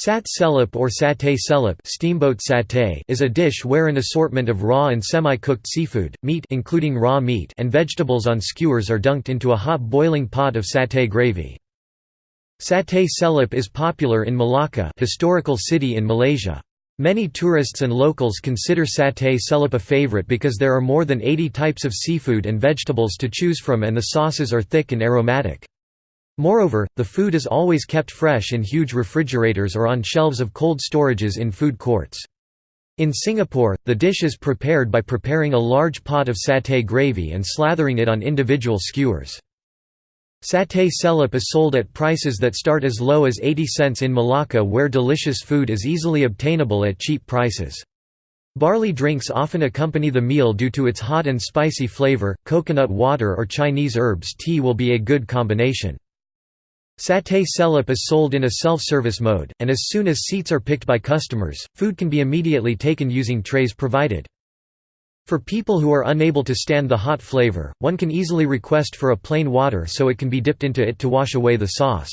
Sat celup or satay celup steamboat satay is a dish where an assortment of raw and semi-cooked seafood, meat including raw meat and vegetables on skewers are dunked into a hot boiling pot of satay gravy. Satay celup is popular in Malacca historical city in Malaysia. Many tourists and locals consider satay celup a favorite because there are more than 80 types of seafood and vegetables to choose from and the sauces are thick and aromatic. Moreover, the food is always kept fresh in huge refrigerators or on shelves of cold storages in food courts. In Singapore, the dish is prepared by preparing a large pot of satay gravy and slathering it on individual skewers. Satay celup is sold at prices that start as low as 80 cents in Malacca where delicious food is easily obtainable at cheap prices. Barley drinks often accompany the meal due to its hot and spicy flavor, coconut water or Chinese herbs tea will be a good combination. Satay celup is sold in a self-service mode, and as soon as seats are picked by customers, food can be immediately taken using trays provided. For people who are unable to stand the hot flavor, one can easily request for a plain water so it can be dipped into it to wash away the sauce.